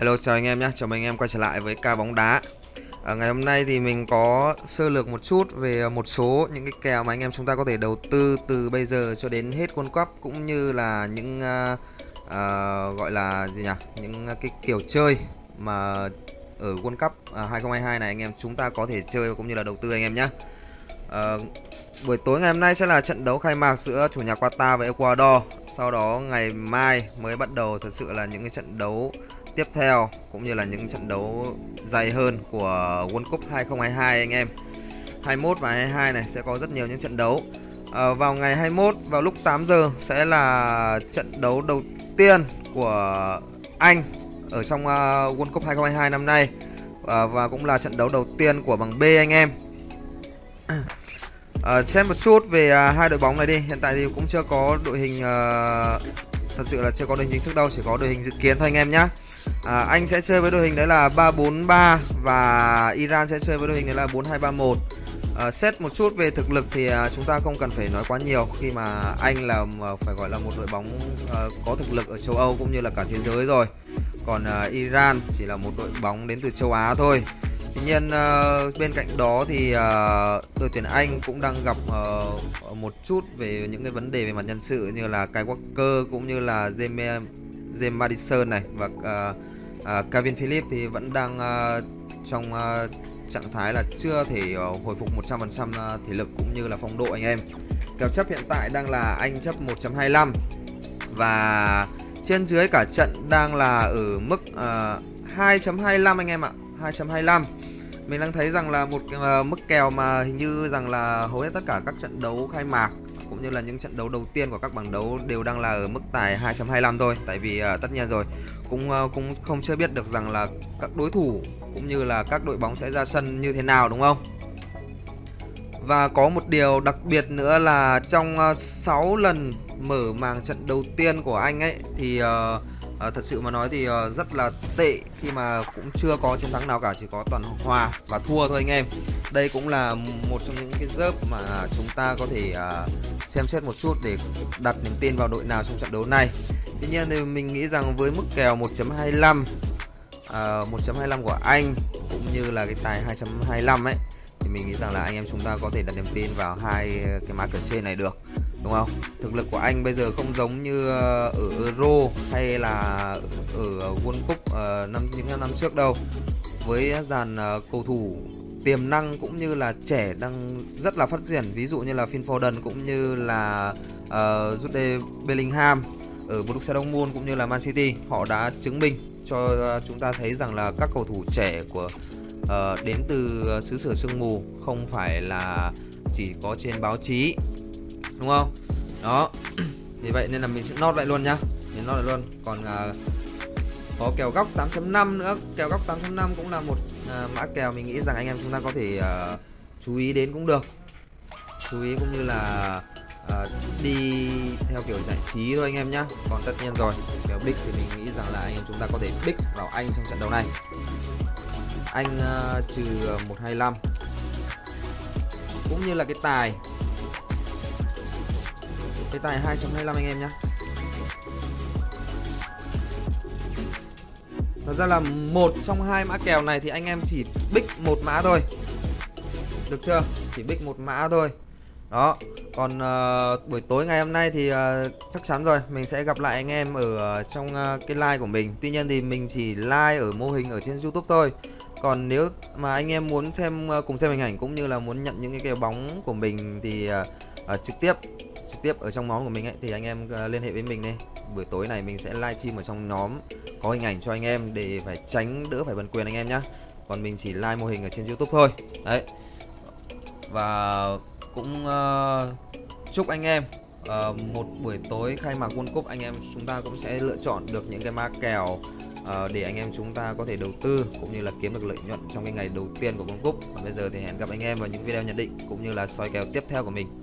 Hello chào anh em nhé, chào mừng anh em quay trở lại với ca bóng đá. À, Ngày hôm nay thì mình có sơ lược một chút về một số những cái kèo mà anh em chúng ta có thể đầu tư từ bây giờ cho đến hết World Cup Cũng như là những uh, uh, gọi là gì nhỉ, những cái kiểu chơi mà ở World Cup uh, 2022 này anh em chúng ta có thể chơi cũng như là đầu tư anh em nhé uh, Buổi tối ngày hôm nay sẽ là trận đấu khai mạc giữa chủ nhà Qatar và Ecuador. Sau đó ngày mai mới bắt đầu thật sự là những cái trận đấu tiếp theo cũng như là những trận đấu dày hơn của World Cup 2022 anh em. 21 và 22 này sẽ có rất nhiều những trận đấu. À, vào ngày 21 vào lúc 8 giờ sẽ là trận đấu đầu tiên của Anh ở trong uh, World Cup 2022 năm nay. À, và cũng là trận đấu đầu tiên của bảng B anh em. À, xem một chút về uh, hai đội bóng này đi. Hiện tại thì cũng chưa có đội hình uh, thật sự là chưa có đội hình chính thức đâu chỉ có đội hình dự kiến thôi anh em nhé à, Anh sẽ chơi với đội hình đấy là 343 và Iran sẽ chơi với đội hình đấy là 4231 à, ờ, xét một chút về thực lực thì à, chúng ta không cần phải nói quá nhiều. Khi mà Anh là à, phải gọi là một đội bóng à, có thực lực ở châu Âu cũng như là cả thế giới rồi. Còn à, Iran chỉ là một đội bóng đến từ châu Á thôi. Tuy nhiên uh, bên cạnh đó thì uh, đội tuyển Anh cũng đang gặp uh, một chút về những cái vấn đề về mặt nhân sự như là Kai Walker cũng như là James James Madison này và uh, uh, Kevin Phillips thì vẫn đang uh, trong uh, trạng thái là chưa thể uh, hồi phục 100% thể lực cũng như là phong độ anh em. Kèo chấp hiện tại đang là Anh chấp 1.25 và trên dưới cả trận đang là ở mức uh, 2.25 anh em ạ. 2.25 mình đang thấy rằng là một uh, mức kèo mà hình như rằng là hầu hết tất cả các trận đấu khai mạc cũng như là những trận đấu đầu tiên của các bảng đấu đều đang là ở mức tài 2.25 thôi. Tại vì uh, tất nhiên rồi cũng uh, cũng không chưa biết được rằng là các đối thủ cũng như là các đội bóng sẽ ra sân như thế nào đúng không? Và có một điều đặc biệt nữa là trong uh, 6 lần mở màn trận đầu tiên của anh ấy thì uh, à, thật sự mà nói thì uh, rất là tệ khi mà cũng chưa có chiến thắng nào cả chỉ có toàn hòa và thua thôi anh em. Đây cũng là một trong những cái dớp mà chúng ta có thể uh, xem xét một chút để đặt niềm tin vào đội nào trong trận đấu này. Tuy nhiên thì mình nghĩ rằng với mức kèo 1.25 uh, 1.25 của anh cũng như là cái tài 2.25 ấy thì mình nghĩ rằng là anh em chúng ta có thể đặt niềm tin vào hai cái mã kèo trên này được đúng không? Thực lực của anh bây giờ không giống như ờ, ở euro hay là ở world cup ờ, năm những năm trước đâu. Với dàn ờ, cầu thủ tiềm năng cũng như là trẻ đang rất là phát triển ví dụ như là Phil Foden cũng như là uh, Jude Bellingham ở Borussia Dortmund cũng như là Man City họ đã chứng minh cho chúng ta thấy rằng là các cầu thủ trẻ của uh, đến từ xứ sở sương mù không phải là chỉ có trên báo chí đúng không? Đó. Vì vậy nên là mình sẽ nốt lại luôn nhá. Mình nốt lại luôn. Còn uh, có kèo góc 8.5 nữa. Kèo góc 8.5 cũng là một uh, mã kèo mình nghĩ rằng anh em chúng ta có thể uh, chú ý đến cũng được. Chú ý cũng như là uh, đi theo kiểu giải trí thôi anh em nhá. Còn tất nhiên rồi kèo big thì mình nghĩ rằng là anh em chúng ta có thể big vào anh trong trận đấu này. Anh uh, trừ 125 cũng như là cái tài cái tài 2.25 anh em nhá. Thật ra là một trong hai mã kèo này thì anh em chỉ bích một mã thôi. Được chưa? Chỉ bích một mã thôi. Đó Còn uh, buổi tối ngày hôm nay thì uh, chắc chắn rồi Mình sẽ gặp lại anh em ở uh, trong uh, cái like của mình. Tuy nhiên thì mình chỉ like ở mô hình ở trên Youtube thôi. Còn nếu mà anh em muốn xem cùng xem hình ảnh cũng như là muốn nhận những cái kèo bóng của mình thì uh, uh, trực tiếp trực tiếp ở trong nhóm của mình ấy thì anh em ờ, liên hệ với mình đi. Buổi tối này mình sẽ livestream ở trong nhóm có hình ảnh cho anh em để phải tránh đỡ phải bần quyền anh em nhá. Còn mình chỉ live mô hình ở trên youtube thôi. Đấy. Và cũng uh, chúc anh em uh, một buổi tối khai mạc World Cup anh em chúng ta cũng sẽ lựa chọn được những cái ma kèo uh, để anh em chúng ta có thể đầu tư cũng như là kiếm được lợi nhuận trong cái ngày đầu tiên của World Cup. Và bây giờ thì hẹn gặp anh em vào những video nhận định cũng như là soi kèo tiếp theo của mình.